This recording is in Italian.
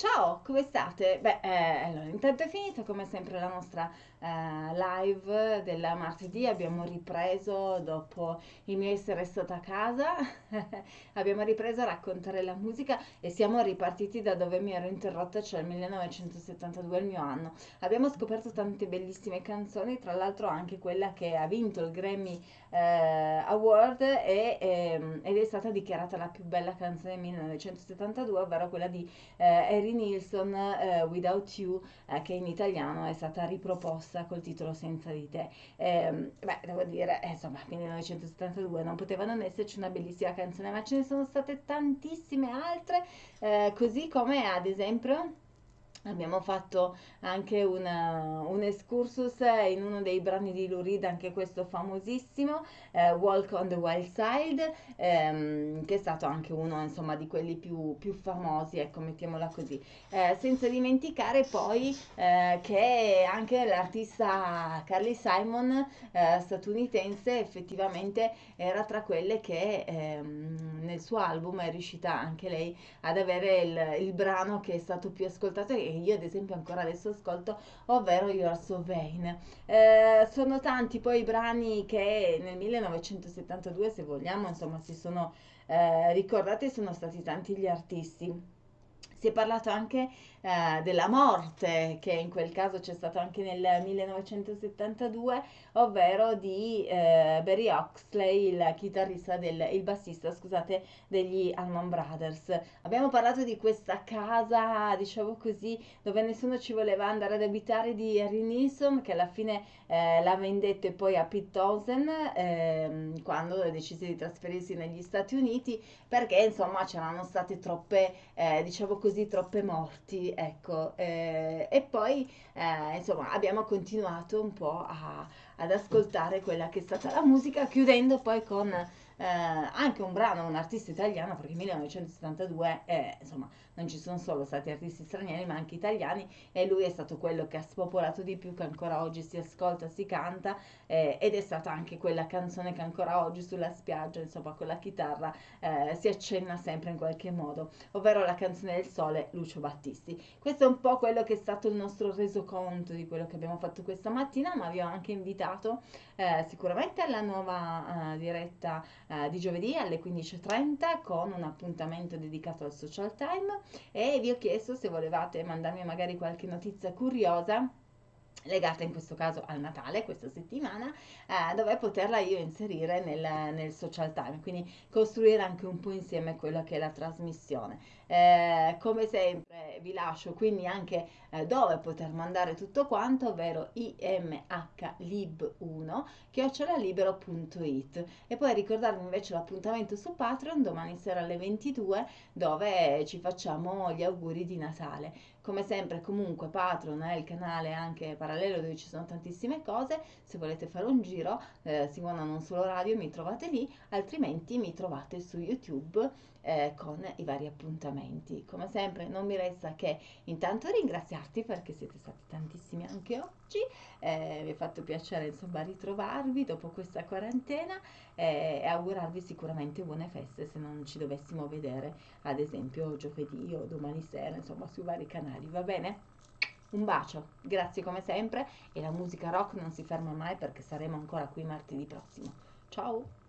Ciao, come state? Beh, eh, allora, intanto è finita come sempre la nostra eh, live del martedì. Abbiamo ripreso dopo il mio essere stata a casa, abbiamo ripreso a raccontare la musica e siamo ripartiti da dove mi ero interrotta, cioè il 1972, il mio anno. Abbiamo scoperto tante bellissime canzoni, tra l'altro anche quella che ha vinto il Grammy eh, Award e, ehm, ed è stata dichiarata la più bella canzone del 1972, ovvero quella di eh, Harry Nilsson, eh, Without You, eh, che in italiano è stata riproposta col titolo Senza di te. Ehm, beh, devo dire, eh, insomma, 1972 non poteva non esserci una bellissima canzone, ma ce ne sono state tantissime altre, eh, così come ad esempio... Abbiamo fatto anche una, un excursus in uno dei brani di Lou Reed, anche questo famosissimo, eh, Walk on the Wild Side, ehm, che è stato anche uno insomma, di quelli più, più famosi, ecco, mettiamola così. Eh, senza dimenticare poi eh, che anche l'artista Carly Simon, eh, statunitense, effettivamente era tra quelle che ehm, nel suo album è riuscita anche lei ad avere il, il brano che è stato più ascoltato che io ad esempio ancora adesso ascolto, ovvero You're So Vain. Eh, sono tanti poi i brani che nel 1972, se vogliamo, insomma, si sono eh, ricordati, sono stati tanti gli artisti. Si è parlato anche eh, della morte, che in quel caso c'è stato anche nel 1972, ovvero di eh, Barry Oxley, il chitarrista del, il bassista, scusate, degli Allman Brothers. Abbiamo parlato di questa casa, diciamo così, dove nessuno ci voleva andare ad abitare di Harry Nilsson, che alla fine eh, l'ha vendetto e poi a Pete Townsend ehm, quando decise di trasferirsi negli Stati Uniti, perché insomma c'erano state troppe, eh, diciamo così, troppe morti ecco, eh, e poi eh, insomma abbiamo continuato un po' a, ad ascoltare quella che è stata la musica, chiudendo poi con eh, anche un brano, un artista italiano, perché 1972 eh, insomma non ci sono solo stati artisti stranieri ma anche italiani e lui è stato quello che ha spopolato di più, che ancora oggi si ascolta, si canta eh, ed è stata anche quella canzone che ancora oggi sulla spiaggia, insomma con la chitarra eh, si accenna sempre in qualche modo, ovvero la canzone del sole Lucio Battisti. Questo è un po' quello che è stato il nostro resoconto di quello che abbiamo fatto questa mattina, ma vi ho anche invitato eh, sicuramente alla nuova eh, diretta eh, di giovedì alle 15.30 con un appuntamento dedicato al social time. E vi ho chiesto se volevate mandarmi magari qualche notizia curiosa legata in questo caso al Natale questa settimana eh, dove poterla io inserire nel, nel, social time quindi costruire anche un po' insieme quello che è la trasmissione. Eh, come sempre vi lascio quindi anche eh, dove poter mandare tutto quanto ovvero imhlib1 chiocciolalibero.it e poi ricordarvi invece l'appuntamento su Patreon domani sera alle 22 dove ci facciamo gli auguri di Natale come sempre comunque Patreon è il canale anche parallelo dove ci sono tantissime cose, se volete fare un giro, eh, Simona non solo radio, mi trovate lì, altrimenti mi trovate su YouTube eh, con i vari appuntamenti. Come sempre non mi resta che intanto ringraziarti perché siete stati tantissimi anche oggi, eh, mi ha fatto piacere insomma ritrovarvi dopo questa quarantena eh, e augurarvi sicuramente buone feste se non ci dovessimo vedere ad esempio giovedì o domani sera insomma sui vari canali, va bene? Un bacio, grazie come sempre e la musica rock non si ferma mai perché saremo ancora qui martedì prossimo. Ciao!